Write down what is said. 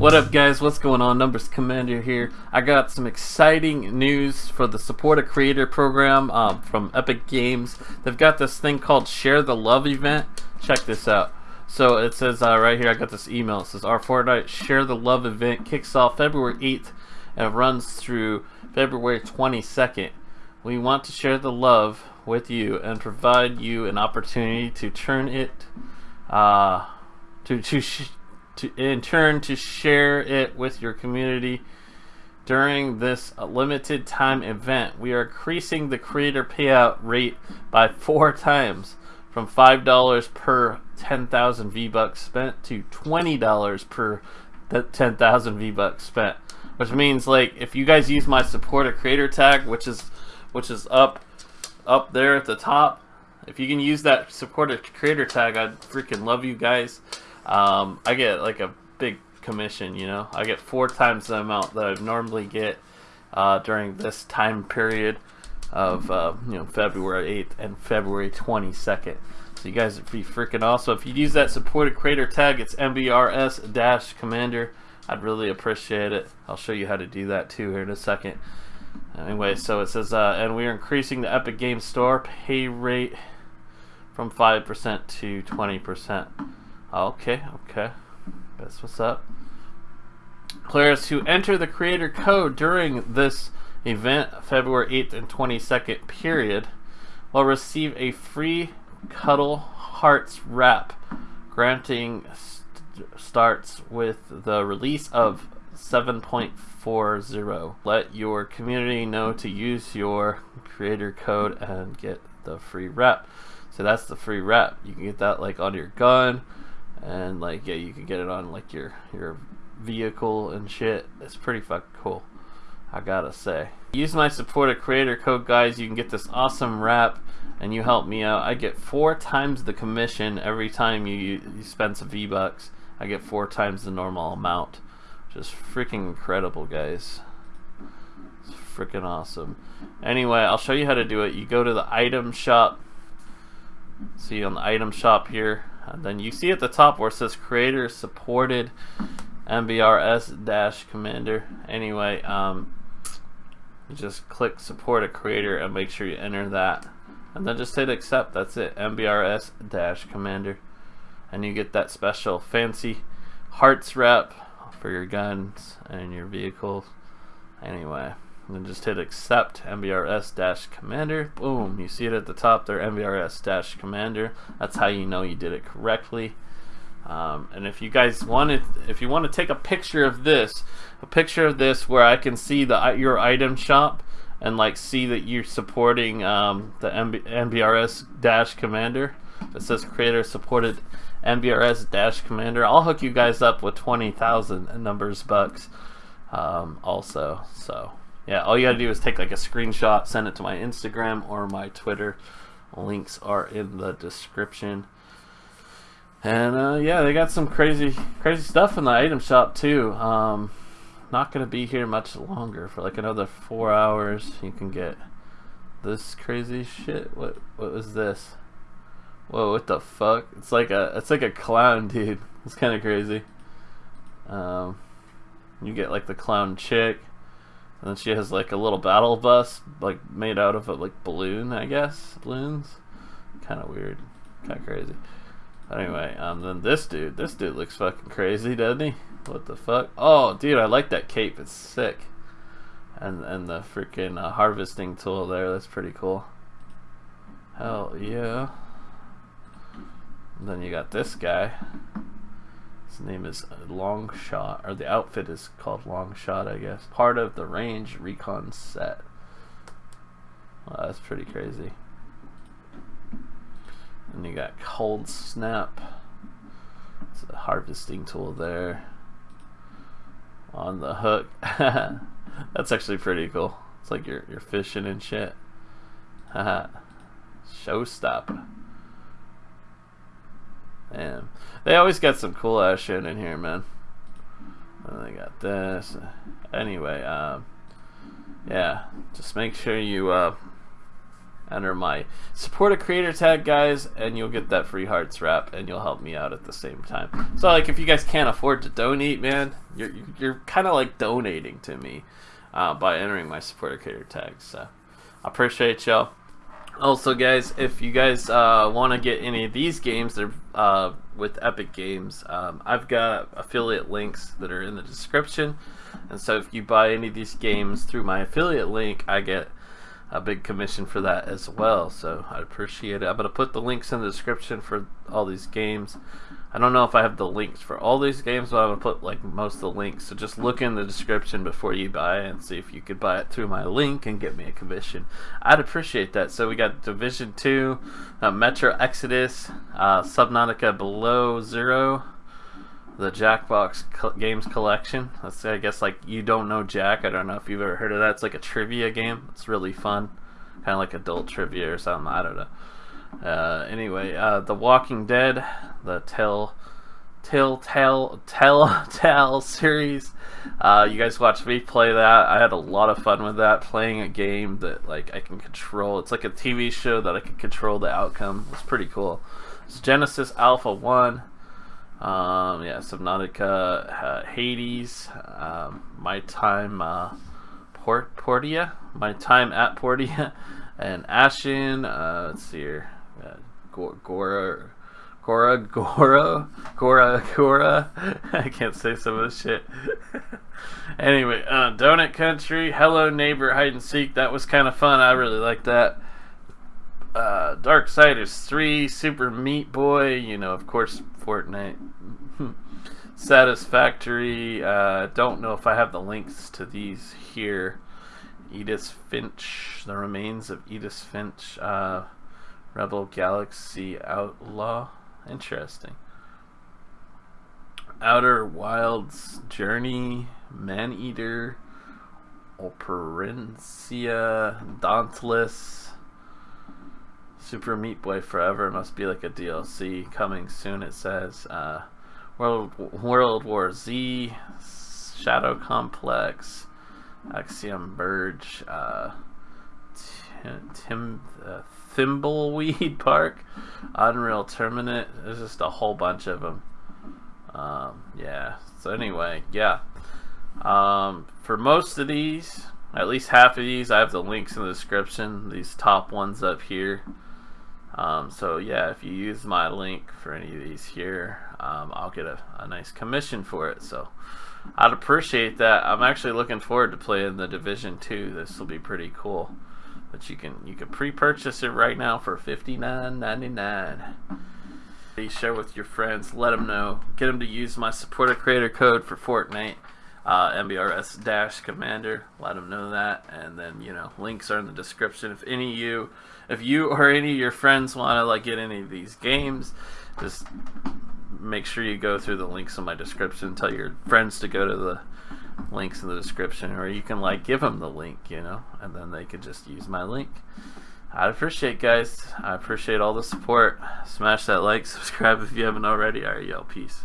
What up guys, what's going on? Numbers Commander here. I got some exciting news for the Support a Creator program um, from Epic Games. They've got this thing called Share the Love event. Check this out. So it says uh, right here, I got this email. It says our Fortnite Share the Love event kicks off February 8th and runs through February 22nd. We want to share the love with you and provide you an opportunity to turn it uh, to to to in turn to share it with your community during this limited time event. We are increasing the creator payout rate by four times from $5 per 10,000 V-Bucks spent to $20 per 10,000 V-Bucks spent. Which means like if you guys use my supporter creator tag, which is which is up up there at the top, if you can use that supporter creator tag, I'd freaking love you guys um, I get like a big commission, you know. I get four times the amount that I normally get uh, during this time period of uh, you know February 8th and February 22nd. So you guys would be freaking awesome. If you use that supported creator tag, it's MBRS dash commander. I'd really appreciate it. I'll show you how to do that too here in a second. Anyway, so it says, uh, and we are increasing the Epic Games Store pay rate from 5% to 20%. Oh, okay, okay. That's what's up. Players who enter the creator code during this event, February 8th and 22nd period, will receive a free Cuddle Hearts wrap, granting st starts with the release of 7.40. Let your community know to use your creator code and get the free wrap. So that's the free wrap. You can get that like on your gun, and like yeah you can get it on like your your vehicle and shit. It's pretty fucking cool I gotta say. Use my support a creator code guys. You can get this awesome wrap and you help me out. I get four times the commission every time you, you spend some V-Bucks. I get four times the normal amount. Just freaking incredible guys. It's freaking awesome. Anyway I'll show you how to do it. You go to the item shop see on the item shop here and then you see at the top where it says creator supported MBRS dash commander. Anyway, um, just click support a creator and make sure you enter that. And then just hit accept. That's it. MBRS dash commander. And you get that special fancy hearts wrap for your guns and your vehicles. Anyway. And then just hit accept MBRS-commander. Boom, you see it at the top there, MBRS-commander. That's how you know you did it correctly. Um, and if you guys wanted, if you want to take a picture of this, a picture of this where I can see the your item shop and like see that you're supporting um, the MB, MBRS-commander. It says creator supported MBRS-commander. I'll hook you guys up with 20,000 numbers bucks um, also. So yeah, all you gotta do is take like a screenshot, send it to my Instagram or my Twitter. Links are in the description. And uh, yeah, they got some crazy, crazy stuff in the item shop too. Um, not gonna be here much longer for like another four hours. You can get this crazy shit. What, what was this? Whoa, what the fuck? It's like a, it's like a clown, dude. It's kind of crazy. Um, you get like the clown chick. And then she has like a little battle bus, like made out of a like balloon, I guess. Balloons. Kind of weird. Kind of crazy. Anyway, um, then this dude, this dude looks fucking crazy, doesn't he? What the fuck? Oh, dude, I like that cape. It's sick. And and the freaking uh, harvesting tool there. That's pretty cool. Hell yeah. And then you got this guy. His name is Long Shot, or the outfit is called Long Shot, I guess. Part of the range recon set. Wow, that's pretty crazy. And you got Cold Snap. It's a harvesting tool there. On the hook. that's actually pretty cool. It's like you're, you're fishing and shit. Haha. Showstopper. Damn. They always got some cool ass shit in here, man. And they got this. Anyway, um, yeah. Just make sure you uh, enter my support a creator tag guys and you'll get that free hearts wrap and you'll help me out at the same time so like if you guys can't afford to donate man you're, you're kind of like donating to me uh, by entering my support a creator tag. so I appreciate y'all also guys if you guys uh, want to get any of these games they're uh, with epic games um, I've got affiliate links that are in the description. And so if you buy any of these games through my affiliate link I get a big commission for that as well. So I appreciate it. I'm going to put the links in the description for all these games. I don't know if I have the links for all these games, but I'm going to put like most of the links. So just look in the description before you buy and see if you could buy it through my link and get me a commission. I'd appreciate that. So we got Division 2, uh, Metro Exodus, uh, Subnautica Below Zero, the Jackbox co Games Collection. That's I guess like you don't know Jack. I don't know if you've ever heard of that. It's like a trivia game. It's really fun, kind of like adult trivia or something. I don't know. Uh, anyway, uh, The Walking Dead, the Tell. Tell, Tell, Tell, Tell series. Uh, you guys watched me play that. I had a lot of fun with that. Playing a game that like I can control. It's like a TV show that I can control the outcome. It's pretty cool. It's Genesis Alpha One. Um, yeah, Subnautica, uh, Hades, um, my time, uh, Port Portia, my time at Portia, and Ashen. Uh, let's see here, uh, Gora, Gora, Gora, Gora, Gora. I can't say some of this shit. anyway, uh, Donut Country, Hello Neighbor, Hide and Seek. That was kind of fun. I really liked that. Uh, Darksiders 3, Super Meat Boy, you know, of course, Fortnite. Satisfactory. Uh, don't know if I have the links to these here. Edith Finch, the remains of Edith Finch, uh, Rebel Galaxy Outlaw. Interesting. Outer Wilds Journey, Man Eater, Operencia, Dauntless, Super Meat Boy Forever must be like a DLC coming soon. It says uh, World World War Z, Shadow Complex, Axiom Verge, uh, Tim uh, Thimbleweed Park, Unreal Tournament. There's just a whole bunch of them. Um, yeah. So anyway, yeah. Um, for most of these, at least half of these, I have the links in the description. These top ones up here. Um, so yeah, if you use my link for any of these here, um, I'll get a, a, nice commission for it. So I'd appreciate that. I'm actually looking forward to playing the Division 2. This will be pretty cool. But you can you can pre-purchase it right now for $59.99. Please share with your friends. Let them know. Get them to use my supporter creator code for Fortnite uh, MBRS dash commander. Let them know that, and then you know links are in the description. If any of you, if you or any of your friends want to like get any of these games, just make sure you go through the links in my description. Tell your friends to go to the links in the description, or you can like give them the link, you know, and then they can just use my link. I'd appreciate guys. I appreciate all the support. Smash that like, subscribe if you haven't already. Alright, y'all. Peace.